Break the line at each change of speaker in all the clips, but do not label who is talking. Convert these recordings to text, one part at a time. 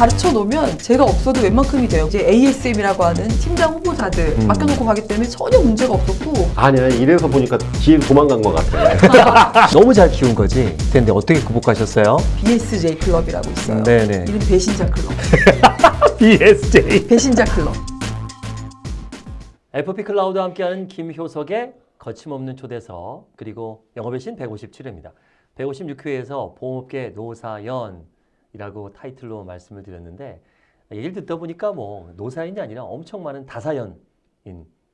가르쳐 놓으면 제가 없어도 웬만큼이 돼요. 이제 ASM이라고 하는 팀장 후보자들
음.
맡겨놓고 가기 때문에 전혀 문제가 없었고
아니야 이래서 보니까 뒤로 도망간 것 같아.
너무 잘 키운 거지. 근데 어떻게 극복하셨어요?
BSJ 클럽이라고 있어요.
네네.
이름 배신자 클럽.
BSJ.
배신자 클럽.
FP 클라우드와 함께하는 김효석의 거침없는 초대석 그리고 영업의 신 157회입니다. 156회에서 보험업계 노사연 이라고 타이틀로 말씀을 드렸는데 얘기를 듣다 보니까 뭐 노사연이 아니라 엄청 많은 다사연인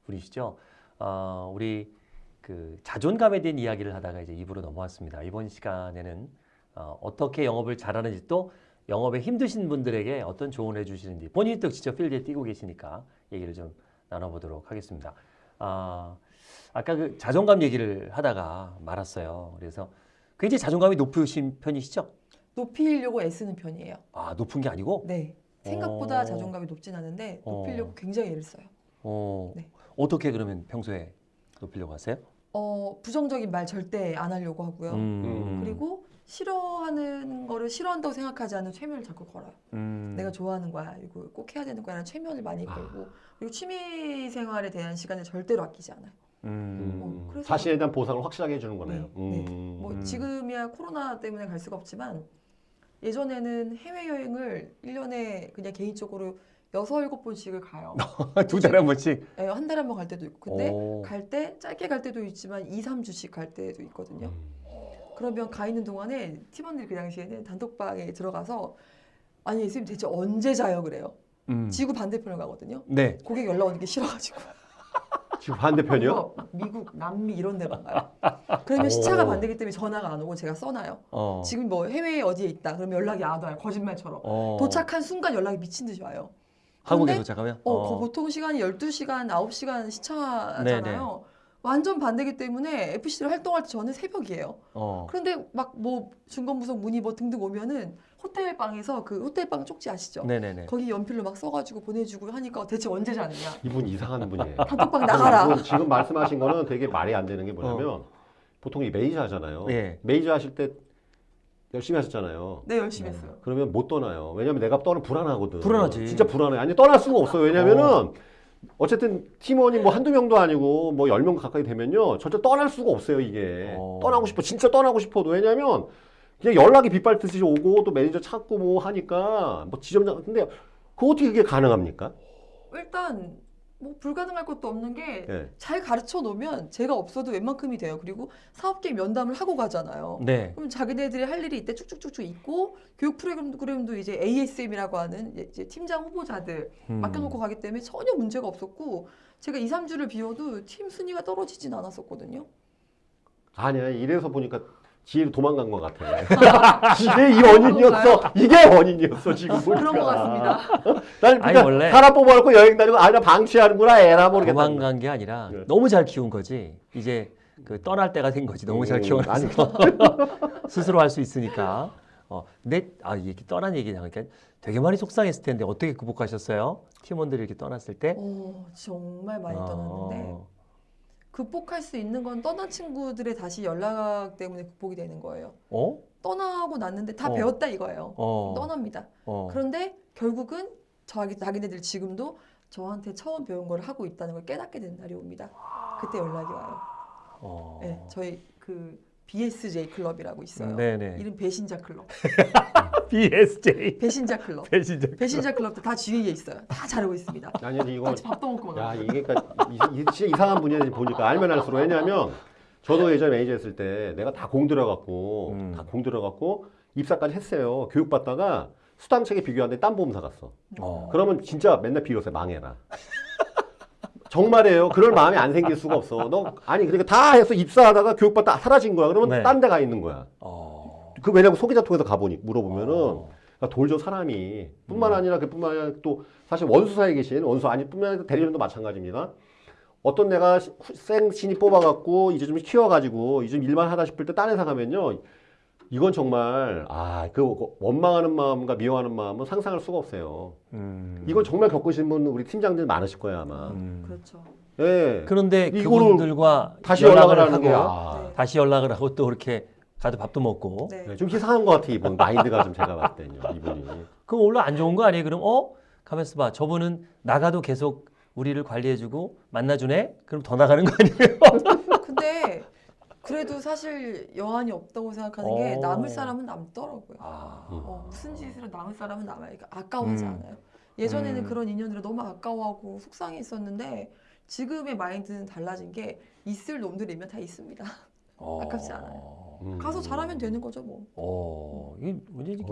분이시죠. 어, 우리 그 자존감에 대한 이야기를 하다가 이제 입으로 넘어왔습니다. 이번 시간에는 어, 어떻게 영업을 잘하는지 또 영업에 힘드신 분들에게 어떤 조언을 해주시는지 본인이 또 직접 필드에 뛰고 계시니까 얘기를 좀 나눠보도록 하겠습니다. 아, 아까 그 자존감 얘기를 하다가 말았어요. 그래서 굉장히 자존감이 높으신 편이시죠?
높이려고 애쓰는 편이에요.
아, 높은 게 아니고?
네. 생각보다
어.
자존감이 높진 않은데
어.
높이려고 굉장히 애를 써요.
어,
네.
어떻게 그러면 평소에 높이려고 하세요?
어, 부정적인 말 절대 안 하려고 하고요.
음,
그리고 싫어하는 거를 싫어한다고 생각하지 않는 최면을 자꾸 걸어요.
음,
내가 좋아하는 거야. 이거 꼭 해야 되는 거야라는 최면을 많이
아.
걸고 그리고 취미 생활에 대한 시간을 절대로 아끼지 않아요.
음,
어,
자신에 대한 보상을 확실하게 해주는 거네요.
네, 네.
음.
뭐
음.
지금이야 코로나 때문에 갈 수가 없지만 예전에는 해외 여행을 1년에 그냥 개인적으로 여섯 일곱 번씩을 가요.
두 달에 한 번씩.
예, 한 달에 한 번 갈 때도 있고. 근데
오.
갈때 짧게 갈 때도 있지만 2, 3주씩 갈 때도 있거든요.
음.
그러면 가 있는 동안에 팀원들이 그 당시에는 단톡방에 들어가서 아니 예수님 대체 언제 자요 그래요.
음.
지구 반대편을 가거든요.
네.
고객 연락 오는 게 싫어가지고
지금 반대편이요?
유럽, 미국, 남미 이런 데만 가요. 그러면 시차가
오.
반대기 때문에 전화가 안 오고 제가 써놔요.
어.
지금 뭐 해외에 어디에 있다. 그러면 연락이 안 와요. 거짓말처럼.
어.
도착한 순간 연락이 미친 듯이 와요.
한국에 도착하면?
어, 거- 보통 시간이 12시간, 9시간 시차잖아요.
네네.
완전 반대기 때문에 FC를 활동할 때 저는 새벽이에요.
어.
그런데 막 뭐 중간부석 문의 뭐 등등 오면은 호텔 방에서 그 호텔 방 쪽지 아시죠?
네네네.
거기 연필로 막 써가지고 보내주고 하니까 대체 언제 자느냐?
이분 이상한 분이에요.
단톡방 나가라.
지금 말씀하신 거는 되게 말이 안 되는 게 뭐냐면 보통 이 메이저 하잖아요.
예.
메이저 하실 때 열심히 하셨잖아요.
네 열심히 했어요.
그러면 못 떠나요. 왜냐면 내가 떠는 불안하거든.
불안하지.
진짜 불안해. 아니 떠날 수가 없어요. 왜냐면은 어 쨌든 팀원이 뭐 한두 명도 아니고 뭐 열 명 가까이 되면요. 절대 떠날 수가 없어요, 이게.
어.
떠나고 싶어. 진짜 떠나고 싶어도. 왜냐면 그냥 연락이 빗발듯이 오고 또 매니저 찾고 뭐 하니까 뭐 지점장 근데 그 어떻게 그게 가능합니까?
일단 뭐 불가능할 것도 없는 게
예.
잘 가르쳐 놓으면 제가 없어도 웬만큼이 돼요. 그리고 사업계 면담을 하고 가잖아요.
네.
그럼 자기네들이 할 일이 이때 쭉쭉쭉쭉 있고 교육 프로그램도 이제 ASM이라고 하는 이제 팀장 후보자들
음.
맡겨놓고 가기 때문에 전혀 문제가 없었고 제가 2, 3주를 비워도 팀 순위가 떨어지진 않았었거든요.
아니야. 이래서 보니까 뒤로 도망간 것 같아. 이게 이 원인이었어. 이게 원인이었어, 지금 보니까.
그런 것 같습니다.
난
아니, 원래-
사람 뽑아놓고 여행 다니고 아니야 방치하는구나 에라 모르겠다.
도망간 게 아니라
네.
너무 잘 키운 거지. 이제 그 떠날 때가 된 거지. 너무 잘
음,
키워놔서
아니,
스스로 할 수 있으니까. 어, 근데 아 이렇게 떠난 얘기 나니까 되게 많이 속상했을 텐데 어떻게 극복하셨어요? 팀원들이 이렇게 떠났을 때?
어, 정말 많이 떠났는데
어,
극복할 수 있는 건 떠난 친구들의 다시 연락 때문에 극복이 되는 거예요.
어?
떠나고 났는데 다
어.
배웠다 이거예요.
어.
떠납니다.
어.
그런데 결국은 자기 자기네들 지금도 저한테 처음 배운 걸 하고 있다는 걸 깨닫게 되는 날이 옵니다. 그때 연락이 와요.
어.
네, 저희 그 BSJ 클럽이라고 있어요.
네네.
이름 배신자 클럽.
BSJ.
배신자 클럽.
배신자.
배신자 클럽도 다 주위에 있어요. 다 잘하고 있습니다.
아니 이거
같이 밥도 먹고 막.
야 이게 그러니까 진짜 이상한 분이야 보니까 알면 알수록 왜냐하면 저도 예전에 매니저 했을 때 내가 다 공 들어갔고
음.
다공 들어갔고 입사까지 했어요. 교육 받다가 수당책에 비교하는데 딴 보험사 갔어.
어.
그러면 진짜 맨날 비로세 망해라. 정말이에요. 그럴 마음이 안 생길 수가 없어. 너 아니 그러니까 다 해서 입사하다가 교육 받다 사라진 거야. 그러면
네.
딴데 가 있는 거야.
어.
그 왜냐면 소개자 통해서 가보니 물어보면은
어.
그러니까 돌죠 사람이 뿐만 아니라 그뿐만 아니라 또 사실 원수사에 계신 원수 아니 뿐만 아니라 대리점도 마찬가지입니다. 어떤 내가 생 신입 뽑아갖고 이제 좀 키워가지고 이제 좀 일만 하다 싶을 때 딴 회사 가면요 이건 정말 아 그 원망하는 마음과 미워하는 마음은 상상할 수가 없어요.
음.
이건 정말 겪으신 분 우리 팀장들 많으실 거예요 아마.
음.
그렇죠.
예.
그런데 그분들과
다시 연락을 하는
하고
게 아,
네.
다시 연락을 하고 또 이렇게 가도 밥도 먹고
네.
네, 좀 이상한 것 같아 이분 마인드가 좀 제가 봤을 때요 이분이.
그럼 원래 안 좋은 거 아니에요? 그럼 어? 가만있어 봐. 저분은 나가도 계속 우리를 관리해주고 만나주네? 그럼 더 나가는 거 아니에요?
근데 그래도 사실 여한이 없다고 생각하는 게
어.
남을 사람은 남더라고요.
아,
어, 무슨 짓을 남을 사람은 남아요. 그러니까 아까워하지
음.
않아요. 예전에는
음.
그런 인연들을 너무 아까워하고 속상했었는데 지금의 마인드는 달라진 게 있을 놈들이면 다 있습니다.
어.
아깝지 않아요.
음.
가서 잘하면 되는 거죠 뭐.
어, 이게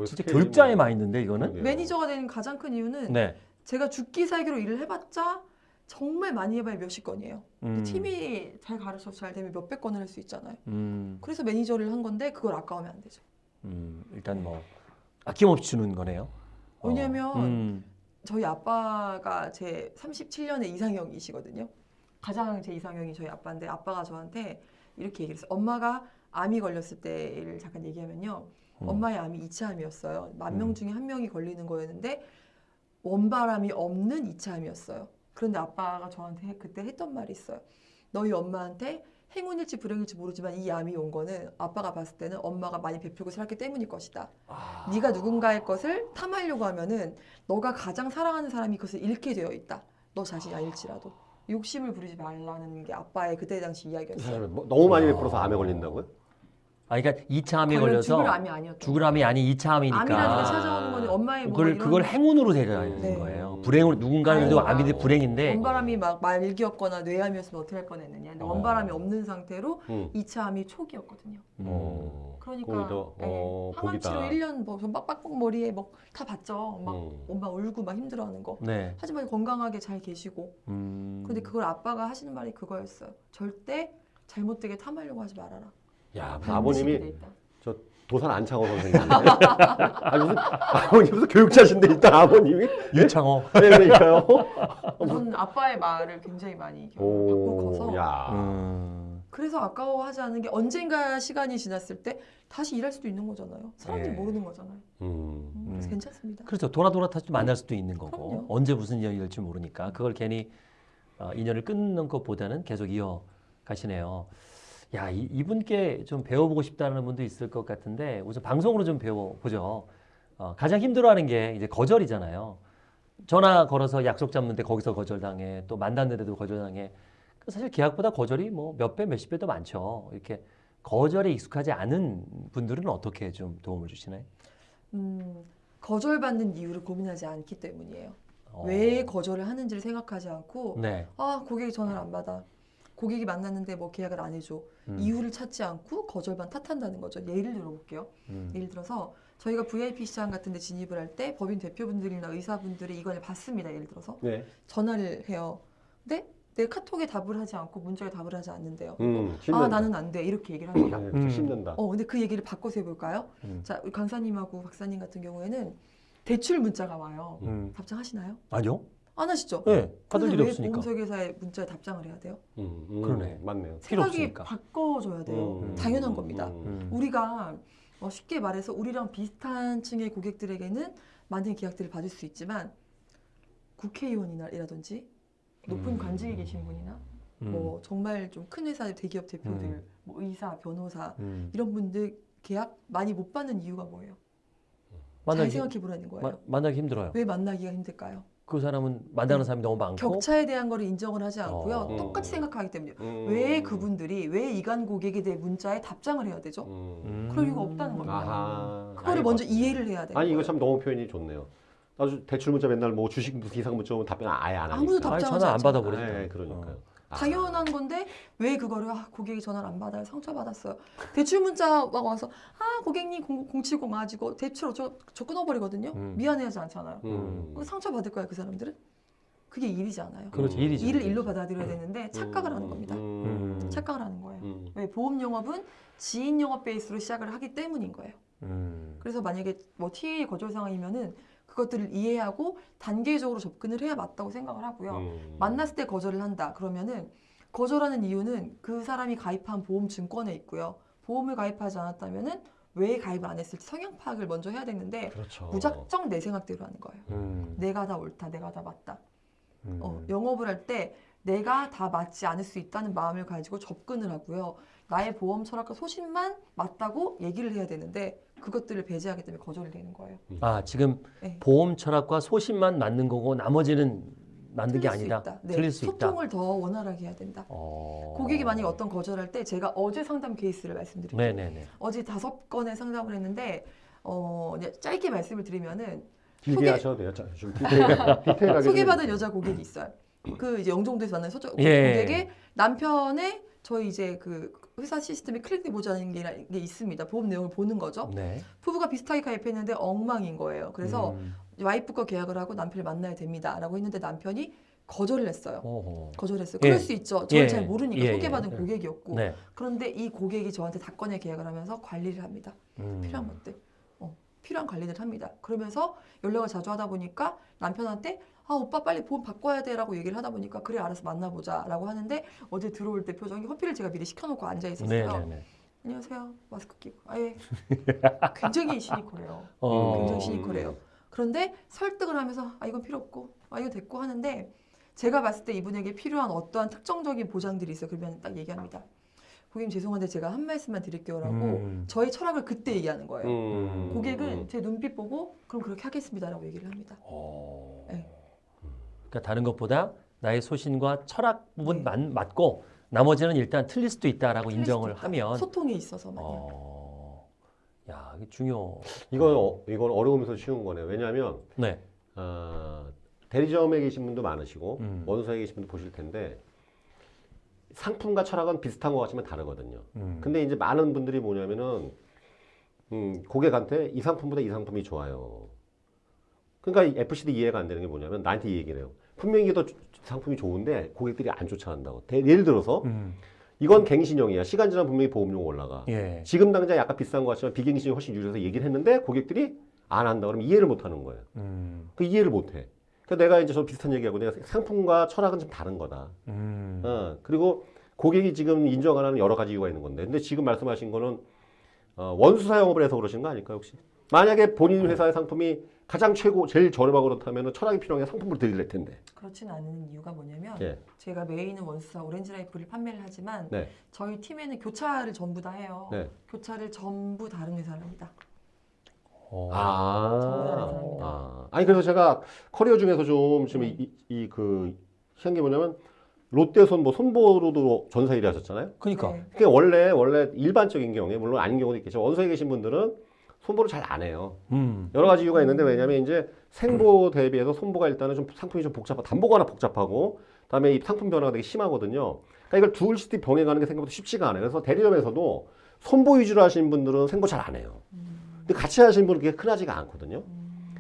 진짜
뭐-
마인드인데 이거는?
매니저가 되는 가장 큰 이유는
네.
제가 죽기 살기로 일을 해봤자 정말 많이 해봐야 몇십 건이에요.
음.
팀이 잘 가르쳐서 잘 되면 몇백 건을 할 수 있잖아요.
음,
그래서 매니저를 한 건데 그걸 아까우면 안 되죠.
음, 일단 뭐 아낌없이 주는 거네요. 어.
왜냐면
음,
저희 아빠가 제 37년의 이상형이시거든요. 가장 제 이상형이 저희 아빠인데 아빠가 저한테 이렇게 얘기를 했어요. 엄마가 암이 걸렸을 때를 잠깐 얘기하면요.
음.
엄마의 암이 이차암이었어요. 만
음.
명 중에 한 명이 걸리는 거였는데 원바람이 없는 이차암이었어요. 그런데 아빠가 저한테 해- 그때 했던 말이 있어요. 너희 엄마한테 행운일지 불행일지 모르지만 이 암이 온 거는 아빠가 봤을 때는 엄마가 많이 베풀고 살았기 때문일 것이다.
아.
네가 누군가의 것을 탐하려고 하면은 너가 가장 사랑하는 사람이 그것을 잃게 되어 있다. 너 자신이 아닐지라도 욕심을 부리지 말라는 게 아빠의 그때 당시
이
이야기였어요.
뭐- 너무 많이 베풀어서 암에 걸린다고요?
아, 그러니까 2차 암이
걸려
걸려서
죽을 암이 아니었던
죽을 암이 아닌 2차 암이니까
암이라는 게 찾아오는 거는 엄마의 뭐
그걸
이런
그걸 행운으로 대하는
네.
거예요. 불행으로 누군가는
다행이다.
그래도 암인데 불행인데
원바람이 막 말기였거나 뇌암이었으면 어떻게 할 뻔했느냐. 근데
어.
원바람이 없는 상태로
음.
2차 암이 초기였거든요.
음.
어.
그러니까
오히려
네,
어,
항암 치료
복이다.
1년 뭐 빡빡 머리에 막다 봤죠. 막
음.
엄마 울고 막 힘들어하는 거.
네.
하지만 건강하게 잘 계시고
음.
근데 그걸 아빠가 하시는 말이 그거였어요. 절대 잘못되게 탐하려고 하지 말아라.
야, 아버님이
돼 있다.
도산 안창호 선생님. 무슨 아버님 무슨 교육자신데 일단 아버님이
유창호.
네, 그러니까요.
저는 아빠의 말을 굉장히 많이 받고
오,
커서
야.
음.
그래서 아까워하지 않은 게 언젠가 시간이 지났을 때 다시 일할 수도 있는 거잖아요. 사람들이
예.
모르는 거잖아요.
음.
음, 그래서
음.
괜찮습니다.
그렇죠. 돌아 돌아 다시 만날 수도 있는 거고
그럼요.
언제 무슨 인연이 될지 모르니까 그걸 괜히 어, 인연을 끊는 것보다는 계속 이어 가시네요. 야 이, 이분께 좀 배워보고 싶다는 분도 있을 것 같은데 우선 방송으로 좀 배워보죠. 어, 가장 힘들어하는 게 이제 거절이잖아요. 전화 걸어서 약속 잡는데 거기서 거절당해 또 만났는데도 거절당해. 그 사실 계약보다 거절이 뭐 몇 배 몇십 배 더 많죠. 이렇게 거절에 익숙하지 않은 분들은 어떻게 좀 도움을 주시나요?
음, 거절받는 이유를 고민하지 않기 때문이에요.
어.
왜 거절을 하는지를 생각하지 않고
네.
아 고객이 전화를 안 받아. 고객이 만났는데 뭐 계약을 안 해줘.
음.
이유를 찾지 않고 거절만 탓한다는 거죠. 예를 들어볼게요.
음.
예를 들어서 저희가 VIP 시장 같은 데 진입을 할 때 법인 대표분들이나 의사분들이 이걸 받습니다. 예를 들어서
네.
전화를 해요. 근데 내 카톡에 답을 하지 않고 문자에 답을 하지 않는데요.
음.
아. 나는 안 돼. 이렇게 얘기를 합니다.
네,
음.
어 근데 그 얘기를 바꿔서 해볼까요?
음.
자 우리 강사님하고 박사님 같은 경우에는 대출 문자가 와요.
음.
답장하시나요?
아니요?
안 하시죠?
네, 받을
그런데
일이
왜
없으니까.
보험설계사에 문자에 답장을 해야 돼요?
음, 음,
그러네.
맞네요.
생각이. 바꿔줘야 돼요.
음,
당연한
음,
겁니다.
음.
음.
우리가 어, 쉽게 말해서 우리랑 비슷한 층의 고객들에게는 많은 계약들을 받을 수 있지만 국회의원이라든지 높은
음.
관직에 계신 분이나
음.
뭐 정말 좀 큰 회사 대기업 대표들,
음.
뭐 의사, 변호사
음.
이런 분들 계약 많이 못 받는 이유가 뭐예요? 잘
만나기,
생각해 보라는 거예요.
마, 만나기 힘들어요.
왜 만나기가 힘들까요?
그 사람은 만나는 사람이 너무 많고.
격차에 대한 거를 인정을 하지 않고요.
어.
똑같이 생각하기 때문에
음.
왜 그분들이 왜 이간 고객에 대해 문자에 답장을 해야 되죠?
음.
음.
그럴 이유가 없다는 겁니다.
아하.
그거를
아니,
먼저
맞-
이해를 해야 돼요.
아니 이거 참 너무 표현이 좋네요. 나도 대출 문자 맨날 뭐 주식 이상 문자 오면 답변 아예 안 하니까.
아무도 답- 답장하지
전화 안. 받아버리죠.
네, 그러니까요. 아.
당연한 건데 왜 그거를 아, 고객이 전화를 안 받아요 상처 받았어요 대출 문자가 와서 아 고객님 070 가지고 대출 어쩌 저 끊어버리거든요
음.
미안해하지 않잖아요
음.
그럼 상처 받을 거야 그 사람들은 그게 일이지 않아요
그렇지,
음.
일이죠.
일을 일로 받아들여야 되는데 착각을 하는
음,
겁니다
음.
착각을 하는 거예요
음.
왜 보험 영업은 지인 영업 베이스로 시작을 하기 때문인 거예요
음.
그래서 만약에 뭐 TA 거절 상황이면은 그것들을 이해하고 단계적으로 접근을 해야 맞다고 생각을 하고요
음.
만났을 때 거절을 한다. 그러면은 거절하는 이유는 그 사람이 가입한 보험 증권에 있고요. 보험을 가입하지 않았다면은 왜 가입을 안 했을지 성향 파악을 먼저 해야 되는데
그렇죠.
무작정 내 생각대로 하는 거예요.
음.
내가 다 옳다, 내가 다 맞다.
음.
어, 영업을 할 때 내가 다 맞지 않을 수 있다는 마음을 가지고 접근을 하고요. 나의 보험 철학과 소신만 맞다고 얘기를 해야 되는데 그것들을 배제하기 때문에 거절이 되는 거예요.
아 지금
네.
보험 철학과 소신만 맞는 거고 나머지는 맞는 게
틀릴 수
아니다.
있다. 네.
틀릴 수 있다.
소통을 더 원활하게 해야 된다.
어...
고객이 만약에 어떤 거절할 때 제가 어제 상담 케이스를 말씀드릴게요.
네네네.
어제 다섯 건의 상담을 했는데 어, 짧게 말씀을 드리면은
길게
소개-
하셔도 돼요. 자, 좀 디테일.
소개받은
좀
여자 고객이 있어요. 그 이제 영종도에서 만난 서저
예.
고객의 남편의 저희 이제 그 회사 시스템에 클릭해 보자는 게, 게 있습니다. 보험 내용을 보는 거죠.
네.
부부가 비슷하게 가입했는데 엉망인 거예요. 그래서
음.
와이프가 계약을 하고 남편을 만나야 됩니다라고 했는데 남편이 거절을 했어요.
오호.
거절했어요.
예.
그럴 수 있죠. 저를
예.
잘 모르니까
예,
소개받은
예.
고객이었고
네.
그런데 이 고객이 저한테 다건에 계약을 하면서 관리를 합니다.
음.
필요한 것들, 어, 필요한 관리를 합니다. 그러면서 연락을 자주 하다 보니까 남편한테 아 오빠 빨리 보험 바꿔야 돼 라고 얘기를 하다 보니까 그래 알아서 만나보자 라고 하는데 어제 들어올 때 표정이 커피를 제가 미리 시켜놓고 앉아 있었어요.
네네네.
안녕하세요 마스크 끼고 아예 굉장히 시니컬해요.
어.
굉장히 시니컬해요. 그런데 설득을 하면서 아 이건 필요 없고 아 이거 됐고 하는데 제가 봤을 때 이분에게 필요한 어떠한 특정적인 보장들이 있어요. 그러면 딱 얘기합니다. 고객님 죄송한데 제가 한 말씀만 드릴게요 라고
음.
저의 철학을 그때 얘기하는 거예요.
음.
고객은 제 눈빛 보고 그럼 그렇게 하겠습니다 라고 얘기를 합니다.
어.
네.
그러니까 다른 것보다 나의 소신과 철학 부분
네.
맞, 맞고 나머지는 일단 틀릴 수도 있다라고
틀릴
인정을
수도 있다.
하면
소통에 있어서만요.
어. 야, 이게 중요.
이건 어, 이건 어려우면서 쉬운 거네요. 왜냐하면
네.
어, 대리점에 계신 분도 많으시고
음.
원소에 계신 분도 보실 텐데 상품과 철학은 비슷한 것 같지만 다르거든요.
음.
근데 이제 많은 분들이 뭐냐면은 음, 고객한테 이 상품보다 이 상품이 좋아요. 그러니까 이 FC도 이해가 안 되는 게 뭐냐면 나한테 이 얘기를 해요. 분명히 이게 더 조- 상품이 좋은데 고객들이 안 쫓아간다고. 대- 예를 들어서
음.
이건 갱신형이야. 시간 지나면 분명히 보험료가 올라가.
예.
지금 당장 약간 비싼 것 같지만 비갱신이 훨씬 유리해서 얘기를 했는데 고객들이 안 한다 그러면 이해를 못 하는 거예요.
음.
그 이해를 못 해. 그러니까 내가 이제 저 비슷한 얘기하고 내가 상품과 철학은 좀 다른 거다.
음.
어, 그리고 고객이 지금 인정 안 하는 여러 가지 이유가 있는 건데, 근데 지금 말씀하신 거는 어, 원수사 영업을 해서 그러신 거 아닐까요, 혹시? 만약에 본인 회사의 상품이 가장 최고, 제일 저렴하고 그렇다면 철학이 필요한 게 상품으로 드릴 텐데.
그렇진 않은 이유가 뭐냐면
예.
제가 메인은 원수사 오렌지 라이프를 판매를 하지만
네.
저희 팀에는 교차를 전부 다 해요.
네.
교차를 전부 다른 회사를 합니다.
어.
아.
전부 다른 회사입니다.
아. 아니, 그래서 제가 커리어 중에서 좀 지금 이, 이, 그, 희한 게 뭐냐면, 롯데손 뭐 손보로도 전사 일을 하셨잖아요?
그러니까.
네.
그게 원래, 원래 일반적인 경우에, 물론 아닌 경우도 있겠죠. 원서에 계신 분들은 손보를 잘 안 해요.
음.
여러 가지 이유가 있는데 왜냐면 이제 생보 대비해서 손보가 일단은 좀 상품이 좀 복잡하고 담보가 하나 복잡하고 그다음에 이 상품 변화가 되게 심하거든요. 그러니까 이걸 둘 시티 병행하는 게 생각보다 쉽지가 않아요. 그래서 대리점에서도 손보 위주로 하시는 분들은 생보 잘 안 해요. 근데 같이 하시는 분은 그게 흔하지가 않거든요.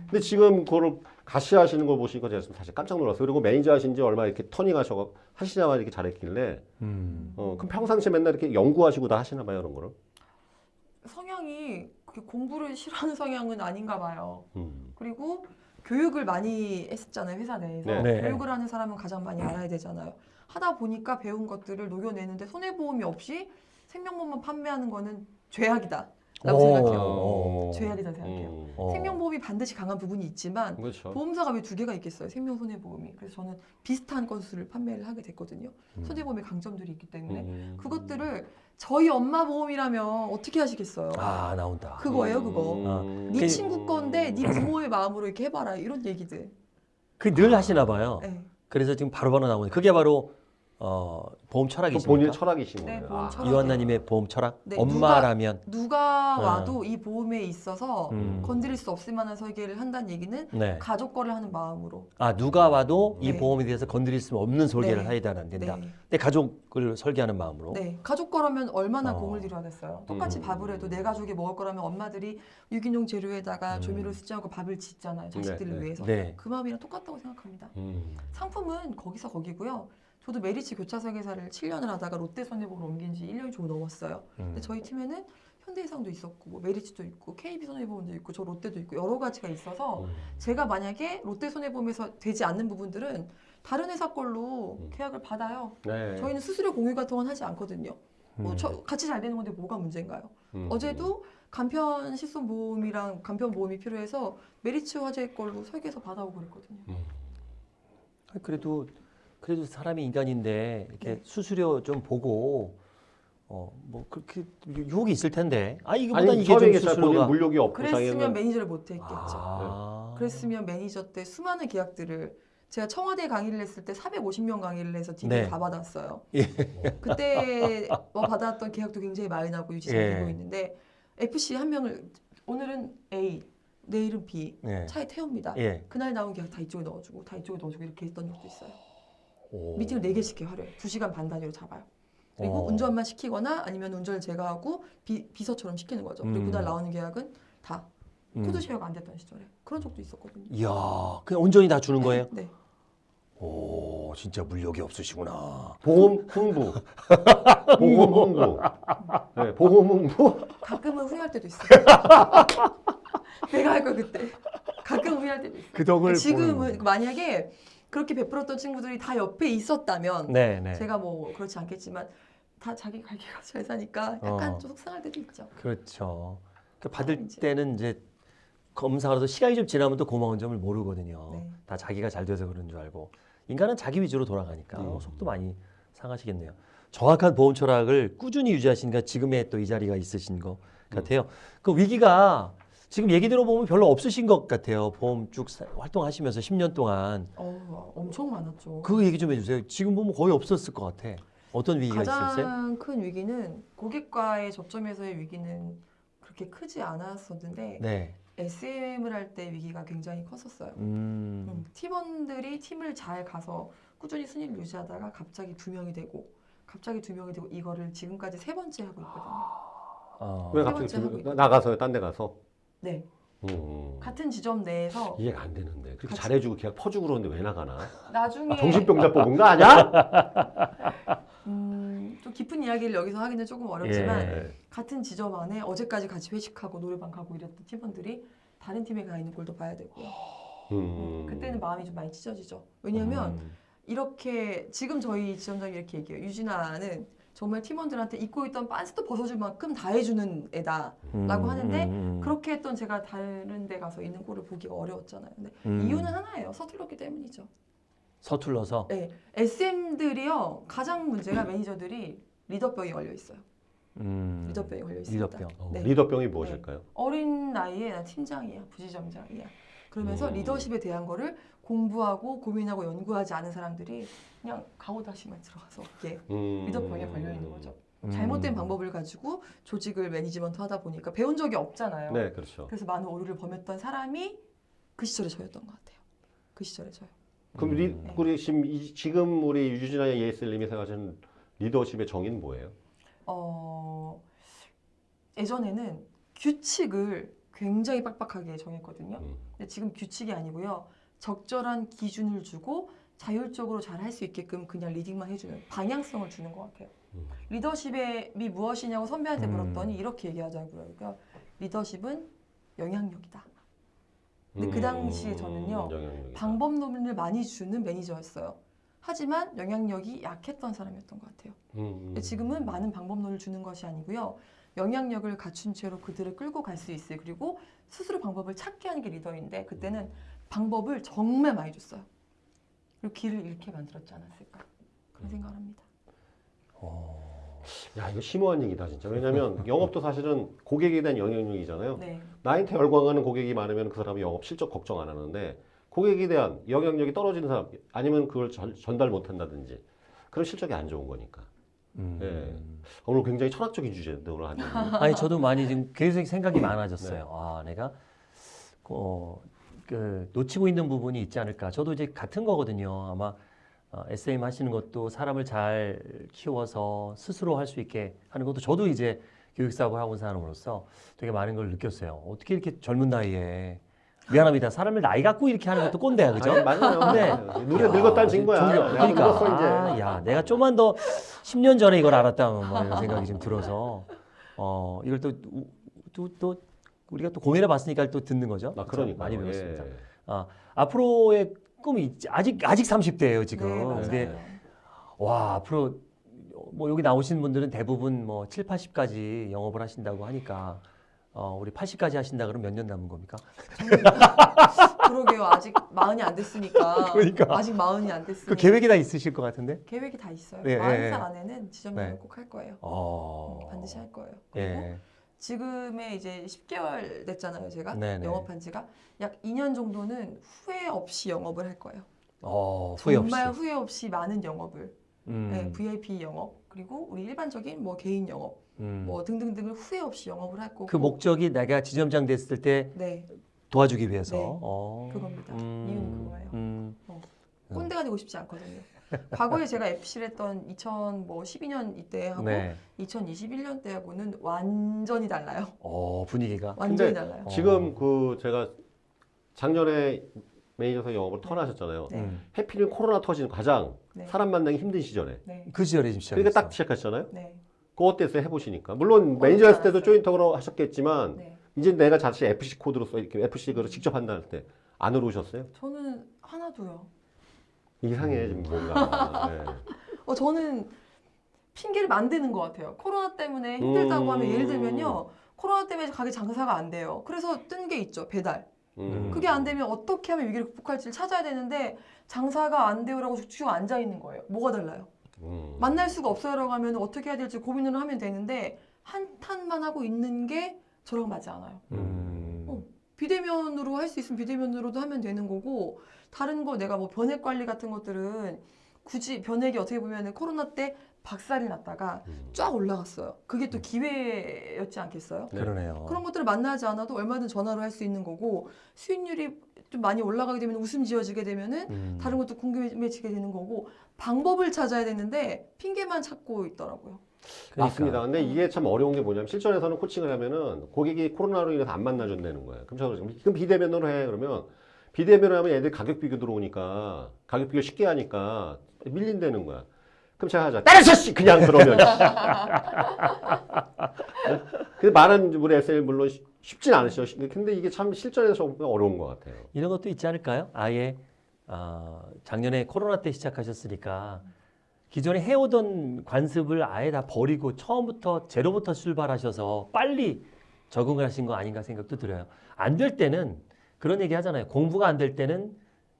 근데 지금 그걸 같이 하시는 걸 보시니까 제가 좀 사실 깜짝 놀랐어요. 그리고 매니저 하신 지 얼마 이렇게 turning 하셔 하시자마자 이렇게 잘했길래
음.
어, 그럼 평상시에 맨날 이렇게 연구하시고 다 하시나 봐요, 그런 거를.
성향이 그렇게 공부를 싫어하는 성향은 아닌가 봐요.
음.
그리고 교육을 많이 했었잖아요 회사 내에서
네.
네.
교육을 하는 사람은 가장 많이 알아야 되잖아요 하다 보니까 배운 것들을 녹여내는데 손해보험이 없이 생명보험만 판매하는 거는 죄악이다 라고
오.
생각해요
어.
죄악이다 생각해요
음.
어.
생명보험이 반드시 강한 부분이 있지만
그렇죠.
보험사가 왜 두 개가 있겠어요 생명 손해보험이 그래서 저는 비슷한 건수를 판매를 하게 됐거든요
음.
손해보험의 강점들이 있기 때문에
음.
그것들을 저희 엄마 보험이라면 어떻게 하시겠어요
아, 나온다.
그거예요 그거
음.
네 친구 건데 네 부모의 마음으로 이렇게 해봐라 이런 얘기들.
그늘 하시나 봐요.
네.
그래서 지금 바로바로 나오는 그게 바로 어, 보험
또
철학이십니까?
본인의 철학이신
네,
거예요.
보험
아.
철학.
이완나님의 보험 철학?
네,
엄마라면
누가
네.
와도 이 보험에 있어서
음.
건드릴 수 없을 만한 설계를 한다는 얘기는
네.
가족 거를 하는 마음으로.
아 누가 와도 이
네.
보험에 대해서 건드릴 수 없는 설계를
네.
해야 안 된다.
네.
내 가족을 설계하는 마음으로.
네. 가족 거라면 얼마나
어.
공을 들여 하겠어요. 똑같이
음.
밥을 해도 내 가족이 먹을 거라면 엄마들이 유기농 재료에다가
음.
조미료 수지하고 밥을 짓잖아요. 자식들을
네, 네.
위해서.
네.
그 마음이랑 똑같다고 생각합니다.
음.
상품은 거기서 거기고요. 저도 메리츠 교차 설계사를 7년을 하다가 롯데 손해보험으로 옮긴 지 1년이 좀 넘었어요.
음.
근데 저희 팀에는 현대해상도 있었고 뭐 메리츠도 있고 KB 손해보험도 있고 저 롯데도 있고 여러 가지가 있어서
음.
제가 만약에 롯데 손해보험에서 되지 않는 부분들은 다른 회사 걸로
음.
계약을 받아요.
네.
저희는 수수료 공유 같은 건 하지 않거든요. 뭐
음.
저- 같이 잘 되는 건데 뭐가 문제인가요?
음.
어제도 간편 실손 보험이랑 간편 보험이 필요해서 메리츠 화재 걸로 설계해서 받아오고 그랬거든요.
음.
아, 그래도 그래도 사람이 인간인데 이렇게
네.
수수료 좀 보고 어, 뭐 그렇게 유혹이 있을 텐데. 아 이거보다
아니
이게 좀 수수료가
물욕이 없고
그랬으면
자기는
매니저를 못 했겠죠.
아.
그랬으면 매니저 때 수많은 계약들을 제가 청와대 강의를 했을 때 450명 강의를 해서 degree
네.
다 받았어요.
예.
그때 뭐 받았던 계약도 굉장히 많이 나고 유지 잘
예.
되고 있는데 FC 한 명을 오늘은 A, 내일은 B
예.
차에 태웁니다.
예.
그날 나온 계약 다 이쪽에 넣어주고 다 이쪽에 넣어주고 이렇게 했던 적도 있어요.
오.
미팅을 4개씩 해 하루에 2시간 반 단위로 잡아요. 그리고
어.
운전만 시키거나 아니면 운전을 제가 하고 비, 비서처럼 시키는 거죠. 그리고
음.
그날 나오는 계약은 다
음.
code share가 안 됐던 시절에 그런 적도 있었거든요.
이야, 그냥 온전히 다 주는 거예요?
네.
오, 진짜 물욕이 없으시구나.
보험 홍보, 보험 홍보, 네, 보험 홍보.
가끔은 후회할 때도 있어요. 내가 할걸 그때. 가끔 후회할 때도 있어요.
그 덕을
지금은 만약에 그렇게 베풀었던 친구들이 다 옆에 있었다면
네, 네.
제가 뭐 그렇지 않겠지만 다 자기 갈 길 가서 잘 사니까 약간
어.
좀 속상할 때도 있죠.
그렇죠. 그 받을
이제.
때는 이제 검사라도 시간이 좀 지나면 또 고마운 점을 모르거든요.
네.
다 자기가 잘 돼서 그런 줄 알고 인간은 자기 위주로 돌아가니까
음.
어, 속도 많이 상하시겠네요. 정확한 보험 철학을 꾸준히 유지하시니까 지금의 또 이 자리가 있으신 것 같아요. 그 위기가 지금 얘기 들어보면 별로 없으신 것 같아요. 보험 쭉 사- 활동하시면서 10년 동안
어, 엄청 많았죠.
그 얘기 좀 해주세요. 지금 보면 거의 없었을 것 같아. 어떤 위기가 있었어요?
가장 큰 위기는 고객과의 접점에서의 위기는 그렇게 크지 않았었는데
네.
SM을 할 때 위기가 굉장히 컸었어요.
음.
음, 팀원들이 팀을 잘 가서 꾸준히 순위를 유지하다가 갑자기 두 명이 되고 갑자기 두 명이 되고 이거를 지금까지 세 번째 하고 있거든요.
어.
왜세
갑자기
번째 하고
그-. 나가서요? 딴 데 가서?
네,
음.
같은 지점 내에서
이해가 안 되는데 그렇게
같이-
잘해주고 계약 퍼주고 그러는데 왜 나가나?
나중에
아, 정신병자 뽑은 거 아니야?
음, 좀 깊은 이야기를 여기서 하기는 조금 어렵지만
예.
같은 지점 안에 어제까지 같이 회식하고 노래방 가고 이랬던 팀원들이 다른 팀에 가 있는 꼴도 봐야 되고요.
음.
음, 그때는 마음이 좀 많이 찢어지죠. 왜냐하면
음.
이렇게 지금 저희 지점장이 이렇게 얘기해요. 유진아는 정말 팀원들한테 입고 있던 빤스도 벗어줄 만큼 다 해주는 애다. 라고 하는데
음.
그렇게 했던 제가 다른 데 가서 있는 꼴을 보기가 어려웠잖아요. 근데
음.
이유는 하나예요. 서툴렀기 때문이죠.
서툴러서
네, SM들이요 가장 문제가 매니저들이 리더병이 걸려 있어요.
음.
리더병이 걸려 있습니다.
리더병.
어,
네.
리더병이 무엇일까요?
어린 나이에 나 팀장이야, 부지점장이야. 그러면서
음.
리더십에 대한 거를 공부하고 고민하고 연구하지 않은 사람들이 그냥 가오다시만 들어가서 이게
음.
리더병에 걸려 있는 거죠.
음.
잘못된 방법을 가지고 조직을 매니지먼트 하다 보니까 배운 적이 없잖아요.
네, 그렇죠.
그래서 많은 오류를 범했던 사람이 그 시절에 저였던 것 같아요. 그 시절에 저요.
그럼 리,
음.
우리 지금 우리 유진아의 예슬님이 생각하시는 리더십의 정의는 뭐예요?
어, 예전에는 규칙을 굉장히 빡빡하게 정했거든요.
음.
근데 지금 규칙이 아니고요. 적절한 기준을 주고 자율적으로 잘 할 수 있게끔 그냥 리딩만 해주는 방향성을 주는 것 같아요.
음.
리더십이 무엇이냐고 선배한테
음.
물었더니 이렇게 얘기하자고요. 그러니까 리더십은 영향력이다. 근데 그
음,
당시에 저는요,
영향력이다.
방법론을 많이 주는 매니저였어요. 하지만 영향력이 약했던 사람이었던 것 같아요.
음,
지금은 많은 방법론을 주는 것이 아니고요. 영향력을 갖춘 채로 그들을 끌고 갈 수 있어요. 그리고 스스로 방법을 찾게 하는 게 리더인데 그때는 방법을 정말 많이 줬어요. 그리고 길을 잃게 만들었지 않았을까 그런 생각을 합니다.
야 이거 심오한 얘기다 진짜. 왜냐하면 영업도 사실은 고객에 대한 영향력이잖아요.
네,
나한테 열광하는 고객이 많으면 그 사람이 영업 실적 걱정 안 하는데 고객에 대한 영향력이 떨어지는 사람 아니면 그걸 전, 전달 못 한다든지 그런 실적이 안 좋은 거니까.
음.
네. 오늘 굉장히 철학적인 주제인데 오늘 한
아니 저도 많이 지금 계속 생각이
네.
많아졌어요. 아 내가 어, 그 놓치고 있는 부분이 있지 않을까. 저도 이제 같은 거거든요. 아마 어, SM 하시는 것도 사람을 잘 키워서 스스로 할 수 있게 하는 것도 저도 이제 교육사업을 하고 온 사람으로서 되게 많은 걸 느꼈어요. 어떻게 이렇게 젊은 나이에 미안합니다. 사람을 나이 갖고 이렇게 하는 것도 꼰대야, 그죠?
아니, 맞아요.
네.
눈에 늙었다는 증거야.
그러니까
늙었어.
아, 야, 내가 좀만 더 10년 전에 이걸 알았다면 뭐 이런 생각이 좀 들어서 어 이걸 또 또 또 우리가 또 고민해 봤으니까 또 듣는 거죠.
아? 그러니까
많이 배웠습니다.
예.
아, 앞으로의 꿈이 있지. 아직 아직 30대예요, 지금.
네.
근데 와, 앞으로 뭐 여기 나오신 분들은 대부분 뭐 7, 80까지 영업을 하신다고 하니까 어, 우리 80까지 하신다 그러면 몇 년 남은 겁니까?
그러게요. 아직 마흔이 안 됐으니까.
그러니까.
아직 마흔이 안 됐으니까.
그 계획이 다 있으실 것 같은데.
계획이 다 있어요.
예,
마흔
예,
살
예.
안에는 지점장을
네.
꼭할 거예요.
어.
반드시 할 거예요. 그리고
예.
지금에 이제 10개월 됐잖아요. 제가
네네.
영업한 지가 약 2년 정도는 후회 없이 영업을 할 거예요.
어, 후회 없이.
정말 후회 없이 많은 영업을
음.
네, VIP 영업 그리고 우리 일반적인 뭐 개인 영업
음.
뭐 등등등을 후회 없이 영업을 할 거고
그 목적이 내가 지점장 됐을 때
네
도와주기 위해서.
네.
어.
그겁니다. 이유는 그거예요.
음.
꼰대가 되고 싶지 않거든요. 과거에 제가 앱실 했던 2012년 이때하고
네.
2021년 때하고는 완전히 달라요.
어, 분위기가.
완전히
근데
달라요.
어.
지금 그 제가 작년에 매니저사 영업을
네.
턴하셨잖아요.
네.
음.
해피는 코로나 터지는 가장
네.
사람 만나기 힘든 시절에.
네.
그 시절에 지금 시작했어.
그러니까 딱 시작하셨잖아요.
네.
그거 어땠어요? 해보시니까. 물론
어렵지
매니저 했을 때도. 조인터로 하셨겠지만
네.
이제 내가 자체 FC 코드로서 이렇게 FC 그걸 직접 한다 할 때 안 어려우셨어요?
저는 하나도요.
이상해 지금 뭔가. 네.
어, 저는 핑계를 만드는 것 같아요. 코로나 때문에 힘들다고
음.
하면 예를 들면요. 코로나 때문에 가게 장사가 안 돼요. 그래서 뜬 게 있죠. 배달.
음.
그게 안 되면 어떻게 하면 위기를 극복할지를 찾아야 되는데 장사가 안 돼요라고 죽죽 앉아 있는 거예요. 뭐가 달라요?
음.
만날 수가 없어요라고 하면 어떻게 해야 될지 고민을 하면 되는데 한탄만 하고 있는 게 저랑 맞지 않아요.
음.
어. 비대면으로 할 수 있으면 비대면으로도 하면 되는 거고 다른 거 내가 뭐 변액 관리 같은 것들은 굳이 변액이 어떻게 보면 코로나 때 박살이 났다가
음.
쫙 올라갔어요. 그게 또 기회였지 않겠어요?
네.
그러네요.
그런 것들을 만나지 않아도 얼마든 전화로 할 수 있는 거고 수익률이 좀 많이 올라가게 되면 웃음 지어지게 되면은
음.
다른 것도 궁금해지게 되는 거고 방법을 찾아야 되는데 핑계만 찾고 있더라고요.
그러니까.
맞습니다. 근데 이게 참 어려운 게 뭐냐면 실전에서는 코칭을 하면은 고객이 코로나로 인해서 안 만나준다는 거예요. 그럼 저 그럼 비대면으로 해 그러면 비대면으로 하면 애들 가격 비교 들어오니까 가격 비교 쉽게 하니까 밀린다는 거야. 그럼 제가 하자. 때려쳐 씨 그냥 그러면. 근데 많은 우리 SL 물론 쉽- 쉽진 않으시죠. 근데 이게 참 실전에서 어려운 것 같아요.
이런 것도 있지 않을까요? 아예 아, 작년에 코로나 때 시작하셨으니까 기존에 해오던 관습을 아예 다 버리고 처음부터 제로부터 출발하셔서 빨리 적응을 하신 거 아닌가 생각도 들어요. 안 될 때는 그런 얘기 하잖아요. 공부가 안 될 때는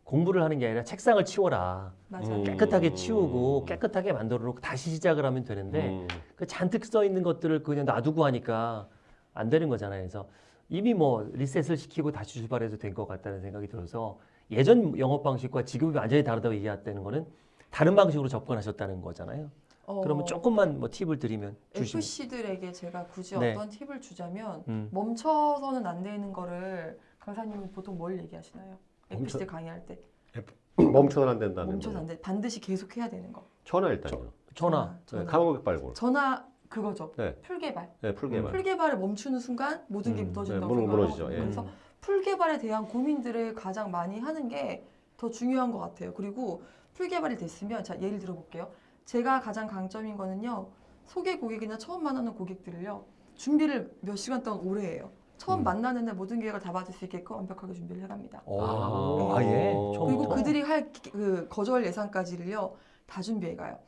공부를 하는 게 아니라 책상을 치워라.
맞아요.
음.
깨끗하게 치우고 깨끗하게 만들어 놓고 다시 시작을 하면 되는데
음.
그 잔뜩 써 있는 것들을 그냥 놔두고 하니까 안 되는 거잖아요. 그래서 이미 뭐 리셋을 시키고 다시 출발해도 된것 같다는 생각이 들어서 예전 영업 방식과 지금이 완전히 다르다고 얘기했다는 거는 다른 방식으로 접근하셨다는 거잖아요.
어,
그러면 조금만 뭐 팁을 드리면 주시면.
FC들에게 제가 굳이
네.
어떤 팁을 주자면
음.
멈춰서는 안 되는 거를 강사님은 보통 뭘 얘기하시나요? FC들 강의할 때
멈춰서는 안 된다는
멈춰서
거.
안 돼. 반드시 계속 해야 되는 거.
전화 일단요.
전화.
네,
전화.
가망고객 발굴.
전화 그거죠.
네.
풀개발.
네, 풀개발.
풀개발을 멈추는 순간 모든 게
음,
무너진다고
네. 무너지죠. 예.
그래서 풀개발에 대한 고민들을 가장 많이 하는 게 더 중요한 것 같아요. 그리고 풀개발이 됐으면 자 예를 들어볼게요. 제가 가장 강점인 거는요. 소개 고객이나 처음 만나는 고객들을요. 준비를 몇 시간 동안 오래 해요. 처음
음.
만나는 날 모든 계획을 다 받을 수 있게끔 완벽하게 준비를 해갑니다.
오,
아.
아, 예.
그리고.
그들이 할 그 거절 예상까지를요. 다 준비해가요.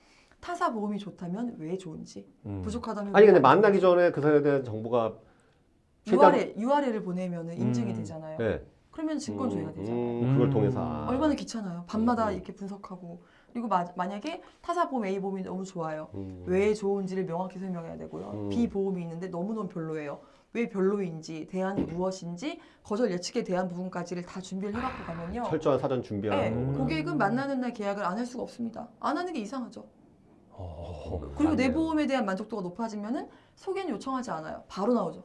타사 보험이 좋다면 왜 좋은지,
음.
부족하다면
아니
왜
근데
안
만나기 전에 그 사람에 대한 정보가
URL, URL을 보내면 인증이
음.
되잖아요.
네.
그러면 증권 조회가 되잖아요.
음, 그걸
음.
통해서 아.
얼마나 귀찮아요. 밤마다
음.
이렇게 분석하고 그리고 마, 만약에 타사 보험 A 보험이 너무 좋아요.
음.
왜 좋은지를 명확히 설명해야 되고요.
음.
B 보험이 있는데 너무너무 별로예요. 왜 별로인지, 대안이 무엇인지, 거절 예측에 대한 부분까지를 다 준비를 해갖고 가면요.
철저한 사전 준비하고
네,
음.
고객은 만나는 날 계약을 안 할 수가 없습니다. 안 하는 게 이상하죠.
어.
그리고 내. 보험에 대한 만족도가 높아지면 은 소개는 요청하지 않아요. 바로 나오죠.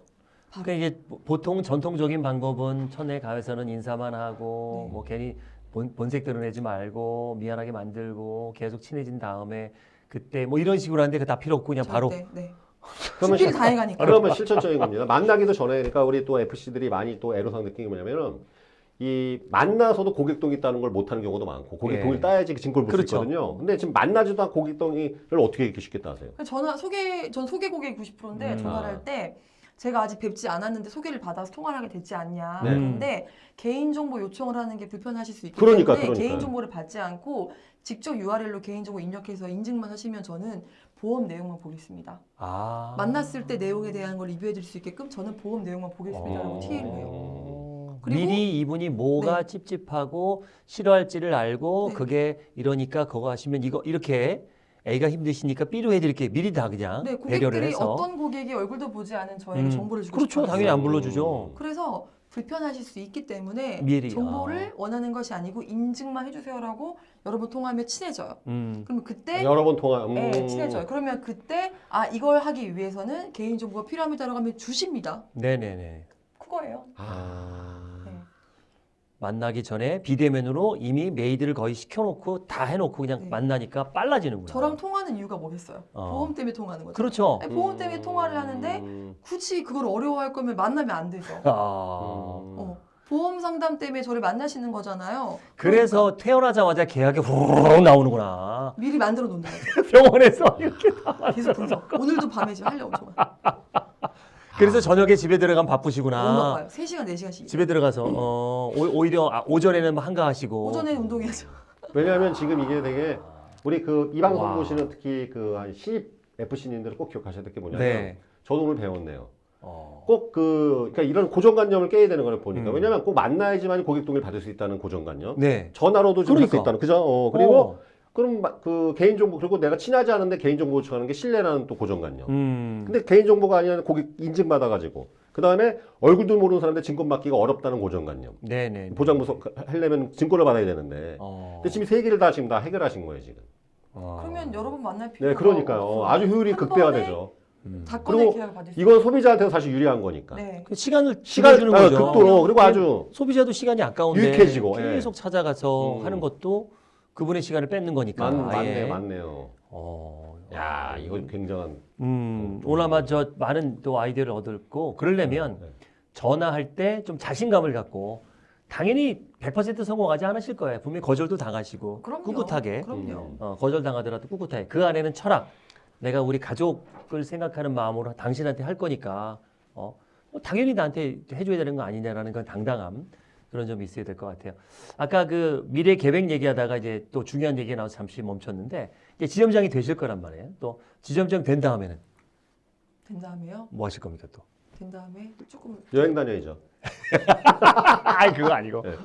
그러니까 이게 보통 전통적인 방법은 천에 가해서는 인사만 하고
네.
뭐 괜히 본, 본색 드러내지 말고 미안하게 만들고 계속 친해진 다음에 그때 뭐 이런 식으로 하는데 그 다 필요 없고 그냥 바로
절대, 네.
그러면 실-
다 해가니까.
그러면 실천적인 겁니다. 만나기도 전에 그러니까 우리 또 FC들이 많이 또 애로사항 느낀 게 뭐냐면은 이 만나서도 고객동이 있다는 걸 못하는 경우도 많고 고객동을
예.
따야지 그 증거를 볼수
그렇죠.
있거든요. 근데 지금 만나지도 않고 고객동이를 어떻게 이렇게 쉽게 따세요?
전화 소개 전 소개 고객 90%인데
음.
전화를
아.
할때 제가 아직 뵙지 않았는데 소개를 받아서 통화를 하게 됐지 않냐.
네.
그런데 개인 정보 요청을 하는 게 불편하실 수 있기
그러니까,
때문에
그러니까요.
개인 정보를 받지 않고 직접 URL로 개인 정보 입력해서 인증만 하시면 저는 보험 내용만 보겠습니다.
아.
만났을 때 내용에 대한 걸 리뷰해 드릴 수 있게끔 저는 보험 내용만
어.
보겠습니다라고 TA를 해요.
어. 미리 이분이 뭐가 찝찝하고 싫어할지를 알고
네.
그게 이러니까 그거 하시면 이거 이렇게 A가 힘드시니까 B로 해드릴게 미리 다 그냥
네,
배려를
고객들이
해서
어떤 고객이 얼굴도 보지 않은 저에게
음,
정보를 주고
그렇죠
싶어요.
당연히 안 불러주죠
그래서 불편하실 수 있기 때문에
미리,
정보를 원하는 것이 아니고 인증만 해주세요라고 여러 번 통화하면 친해져요.
음.
그러면 그때
여러 번 통화. 음.
네, 친해져요. 그러면 그때 아 이걸 하기 위해서는 개인 정보가 필요합니다라고 하면 주십니다.
네네네
그거예요.
아.
네.
만나기 전에 비대면으로 이미 made를 거의 시켜놓고 다 해놓고 그냥
네.
만나니까 빨라지는구나
저랑 통화하는 이유가 뭐겠어요?
어.
보험 때문에 통화하는 거죠.
그렇죠
아니, 보험 때문에 통화를 하는데
음.
굳이 그걸 어려워할 거면 만나면 안 되죠.
아.
어, 보험 상담 때문에 저를 만나시는 거잖아요.
그래서 태어나자마자 계약이 후루룩 나오는구나
그러니까 미리 만들어 놓는 거죠.
병원에서 이렇게
계속 분석. 오늘도 밤에 지금 하려고 정말.
그래서 저녁에 집에 들어가면 바쁘시구나
바빠요. 3시간, 4시간씩.
집에 들어가서 어, 오- 오히려 아, 오전에는 뭐 한가하시고
오전에 운동해야죠.
왜냐하면 지금 이게 되게 우리 그 이 방송
와.
보시는 특히 그한 신입 FC님들 꼭 기억하셔야 될 게 뭐냐면
네.
저도 오늘 배웠네요.
어.
꼭그 그러니까 이런 고정관념을 깨야 되는 걸 보니까
음.
왜냐면 꼭 만나야지만 고객 동의를 받을 수 있다는 고정관념.
네.
전화로도 좀할수
그러니까.
있다는 그죠? 어, 그리고
어.
그럼 마- 그 개인 정보 그리고 내가 친하지 않은데 개인 정보 요청하는 게 신뢰라는 또 고정관념.
음.
근데 개인 정보가 아니라 고객 인증 받아 가지고 그 다음에 얼굴도 모르는 사람한테 증권 받기가 어렵다는 고정관념.
네네.
보장부서 하려면 증권을 받아야 되는데.
어.
근데 지금 세 개를 다 지금 다 해결하신 거예요 지금.
어.
그러면 여러 번 만날 필요가
네, 그러니까요.
없어요.
아주 효율이
한
극대화되죠.
음.
그리고
계약을 받을 수
이건 소비자한테는 사실 유리한 거니까.
네.
그 시간을
시간
주는
아,
거죠.
극도로 그리고 아주
소비자도 시간이 아까운데
유익해지고, 예.
계속 찾아가서
음.
하는 것도 그분의 시간을 뺏는 거니까.
많,
아예.
많네요, 많네요.
어.
야, 이거 굉장한.
음, 오늘 아마 저 많은 또 아이디어를 얻었고 그러려면
네.
전화할 때 좀 자신감을 갖고 당연히 100% 성공하지 않으실 거예요. 분명히 거절도 당하시고
그럼요.
꿋꿋하게
그럼요.
음.
어, 거절 당하더라도 꿋꿋하게 그 안에는 철학. 내가 우리 가족을 생각하는 마음으로 당신한테 할 거니까 어, 뭐 당연히 나한테 해줘야 되는 거 아니냐라는 건 당당함 그런 점이 있어야 될 것 같아요. 아까 그 미래 계획 얘기하다가 이제 또 중요한 얘기가 나와서 잠시 멈췄는데 이제 지점장이 되실 거란 말이에요. 또 지점장 된 다음에는
된 다음에요.
뭐 하실 겁니까 또?
된 다음에 조금
여행 다녀야죠.
아 그거 아니고
네.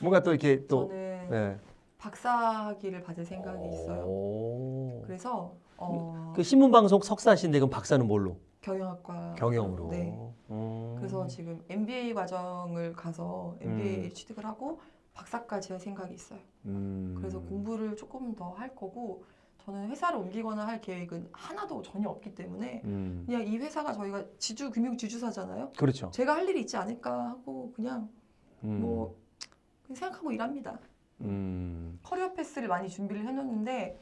뭔가 또 이렇게 또
저는
네.
박사학위를 받을 생각이 있어요.
오.
그래서 어,
그 신문 방송 석사신데 그럼 박사는 뭘로?
경영학과
경영으로.
네.
음.
그래서 지금 MBA 과정을 가서 MBA
음.
취득을 하고 박사까지 할 생각이 있어요.
음.
그래서 공부를 조금 더 할 거고 저는 회사를 옮기거나 할 계획은 하나도 전혀 없기 때문에
음.
그냥 이 회사가 저희가 지주 금융 지주사잖아요.
그렇죠.
제가 할 일이 있지 않을까 하고 그냥
음.
뭐 그냥 생각하고 일합니다.
음.
career path를 많이 준비를 해놨는데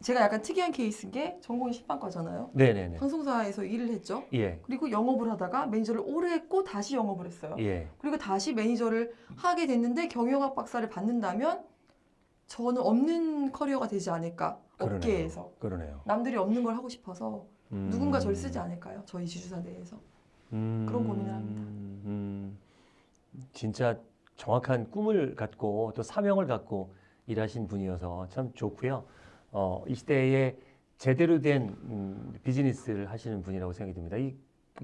제가 약간 특이한 케이스인 게 전공이 신방과잖아요.
네네네.
방송사에서 일을 했죠.
예.
그리고 영업을 하다가 매니저를 오래 했고 다시 영업을 했어요.
예.
그리고 다시 매니저를 하게 됐는데 경영학 박사를 받는다면 저는 없는 커리어가 되지 않을까
그러네요.
업계에서
그러네요.
남들이 없는 걸 하고 싶어서
음.
누군가 저를 쓰지 않을까요? 저희 지주사 내에서
음.
그런 고민을 합니다.
음. 진짜 정확한 꿈을 갖고 또 사명을 갖고 일하신 분이어서 참 좋고요. 어, 이 시대에 제대로 된 음, 비즈니스를 하시는 분이라고 생각이 듭니다. 이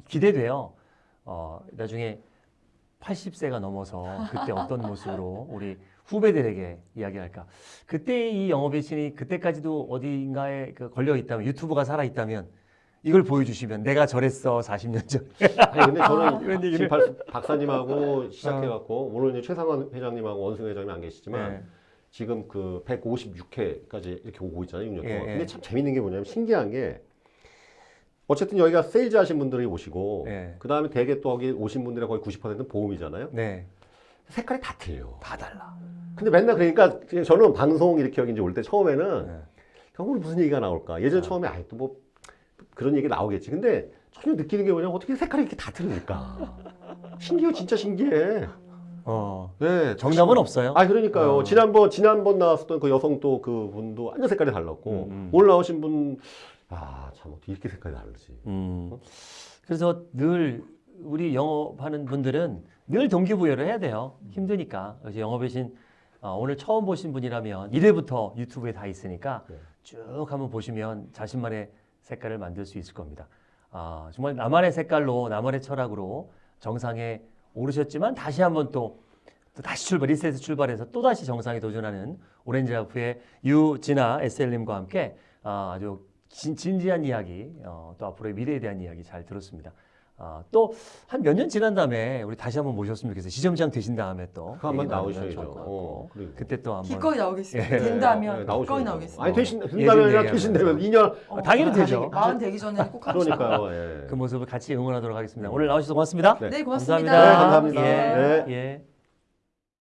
기대돼요. 어, 나중에 80세가 넘어서 그때 어떤 모습으로 우리 후배들에게 이야기할까. 그때 이 영업의 신이 그때까지도 어딘가에 그 걸려 있다면 유튜브가 살아 있다면 이걸 보여주시면 내가 저랬어 40년 전.
아니 근데 저는
이런 얘기를-
지금 박- 박사님하고 시작해갖고 오늘 이제 최상원 회장님하고 원승 회장님 안 계시지만
네.
지금 그 156회까지 이렇게 오고 있잖아요, 6년 동안.
예, 예.
근데 참 재밌는 게 뭐냐면 신기한 게 어쨌든 여기가 세일즈 하신 분들이 오시고
네.
그 다음에 대개 또 거기 오신 분들의 거의 90%는 보험이잖아요.
네.
색깔이 다 틀려.
다 달라.
근데 맨날 그러니까 저는 방송 이렇게 여기 이제 올 때 처음에는
네.
오늘 무슨 얘기가 나올까? 예전
아.
처음에 아이 또 뭐 그런 얘기 나오겠지. 근데 전혀 느끼는 게 뭐냐면 어떻게 색깔이 이렇게 다 틀리니까.
아.
신기해, 진짜 신기해.
어.
네,
정답은 없어요.
아 그러니까요.
어.
지난번 지난번 나왔었던 그 여성 또 그 분도 완전 색깔이 달랐고
음, 음.
오늘 나오신 분 아 참 어떻게 이렇게 색깔이 다르지?
음. 그래서 늘 우리 영업하는 분들은 늘 동기부여를 해야 돼요. 힘드니까. 그래서 영업의 신 어, 오늘 처음 보신 분이라면 1회부터 유튜브에 다 있으니까
네.
쭉 한번 보시면 자신만의 색깔을 만들 수 있을 겁니다. 아, 정말 나만의 색깔로 나만의 철학으로 정상에 오르셨지만 다시 한번 또, 또 다시 출발, 리셋 출발해서 또 다시 정상에 도전하는 오렌지 하프의 유진아 SL님과 함께 아, 아주 진, 진지한 이야기, 어, 또 앞으로의 미래에 대한 이야기 잘 들었습니다. 아, 또 한 몇 년 지난 다음에 우리 다시 한번 모셨으면 좋겠어요. 지점장 되신 다음에 또
그거 한번 나오셔야죠. 어.
그때 또 한번
기꺼이 나오겠습니다.
예.
된다면
네,
기꺼이. 나오겠습니다.
아니 되신
얘기하면.
되신다면 2년
어,
당연히
다시
되죠.
마흔 되기 전에 꼭.
그러니까요. 예.
그 모습을 같이 응원하도록 하겠습니다. 오늘 나오셔서 고맙습니다.
네.
네, 고맙습니다.
감사합니다.
네, 감사합니다.
예,
네.
예.